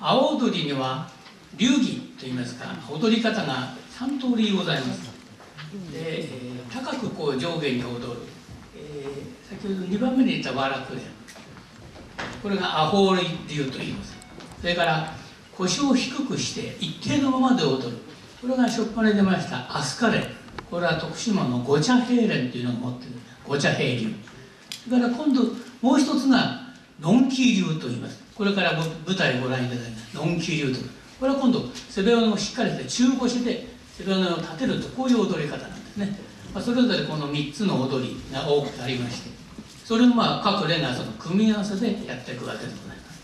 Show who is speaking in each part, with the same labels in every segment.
Speaker 1: 阿波踊りには流儀といいますか踊り方が3通りございます。で、えー高くこう上下に踊る、えー先ほど2番目に言った和楽連これがアホ流と言います。それから腰を低くして一定のままで踊る。これが初っ端に出ましたアスカレン。これは徳島の五茶平連というのを持っている。五茶平流。それから今度もう一つがノンキー流と言います。これから舞台をご覧いただきますノンキー流とこれは今度背骨をしっかりして中腰で背骨を立てるとこういう踊り方なんですね、まあ、それぞれこの3つの踊りが多くありまして。それをまあ各連がその組み合わせでやっていくわけでございます、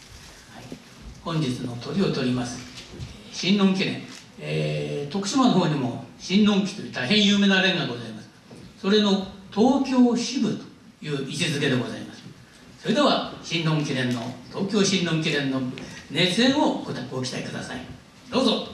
Speaker 1: はい、本日の鳥を取ります。神農記念、えー徳島の方にも神農記という大変有名な連がございます。それの東京支部という位置づけでございます。それでは新論記念の東京新論記念の熱演をごご期待ください。どうぞ。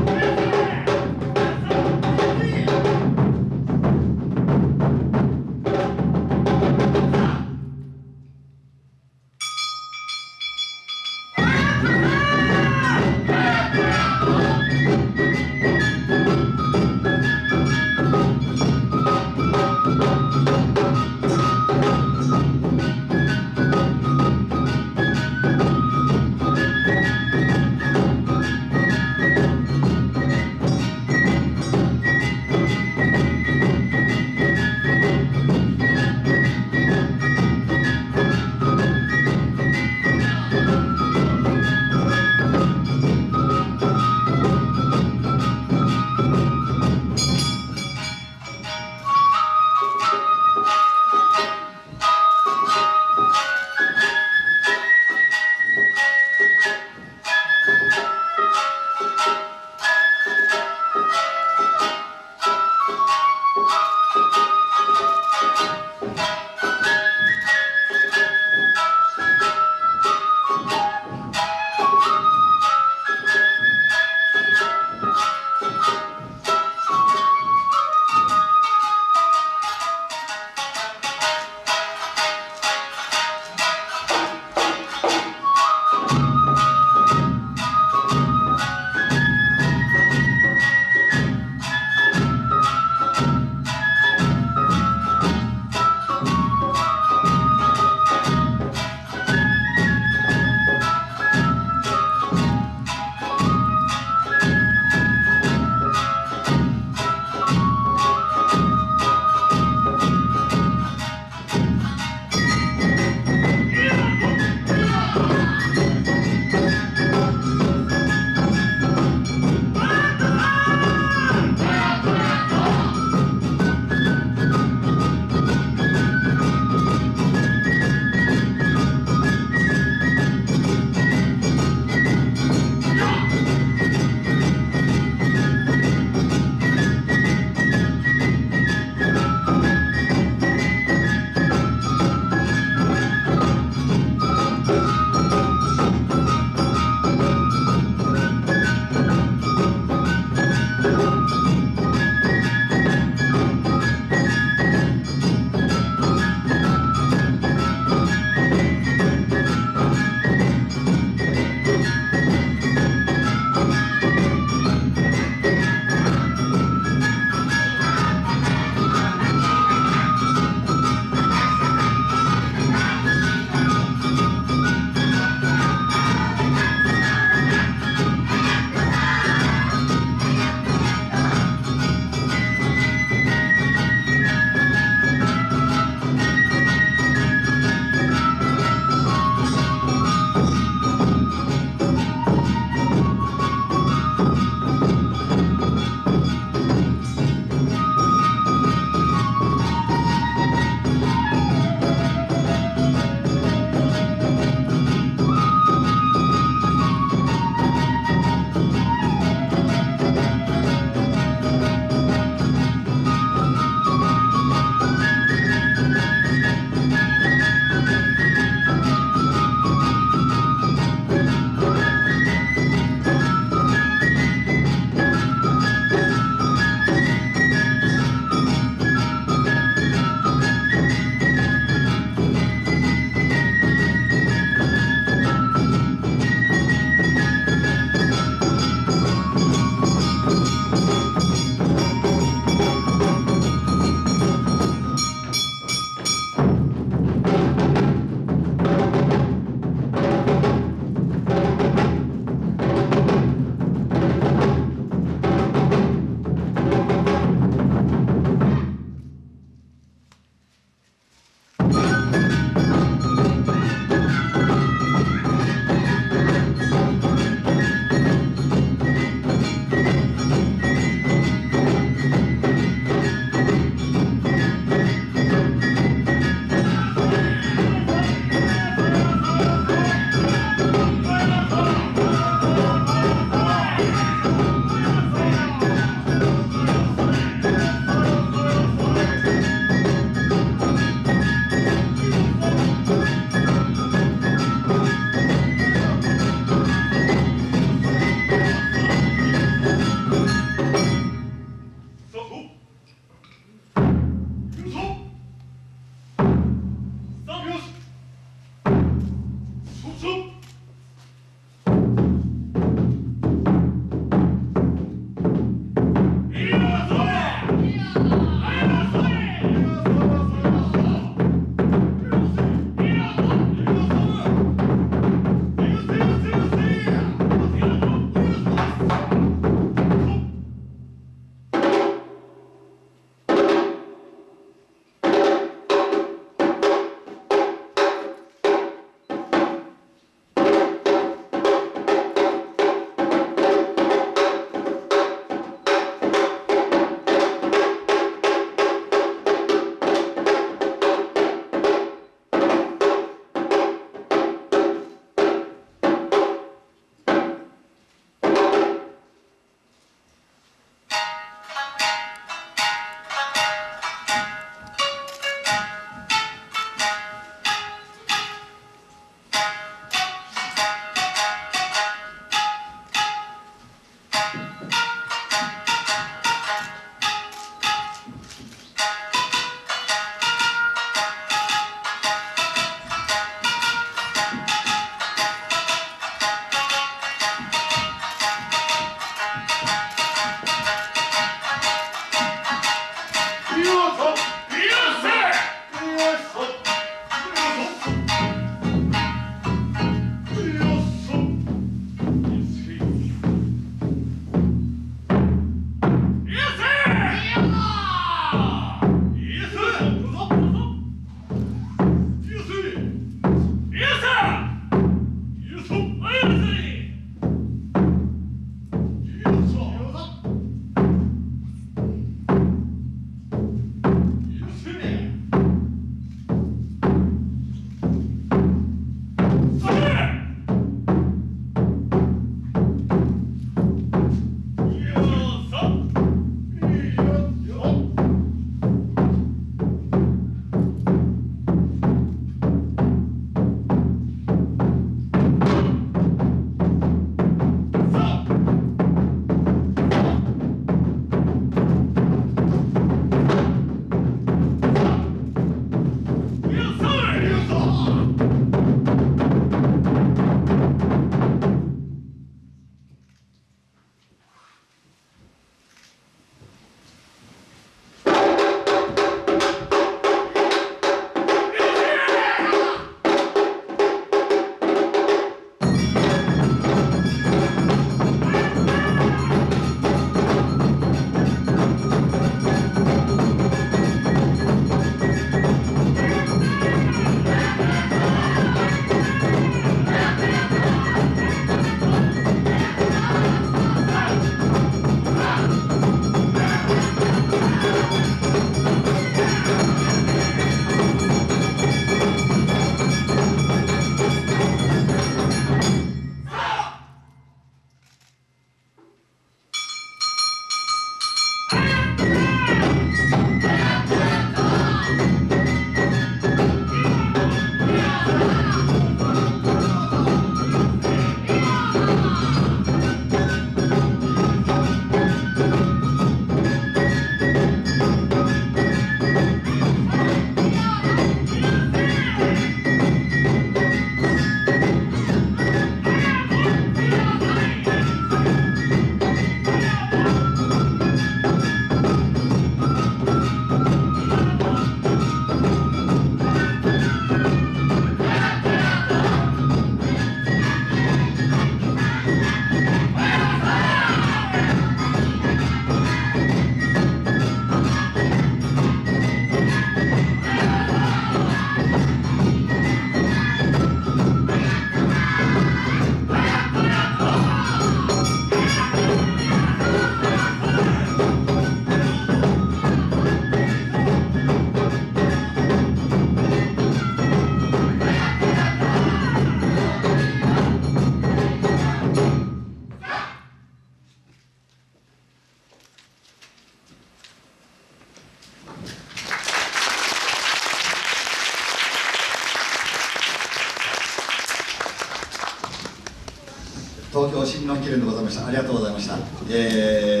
Speaker 2: 東京新日本記念でございましたありがとうございました、えー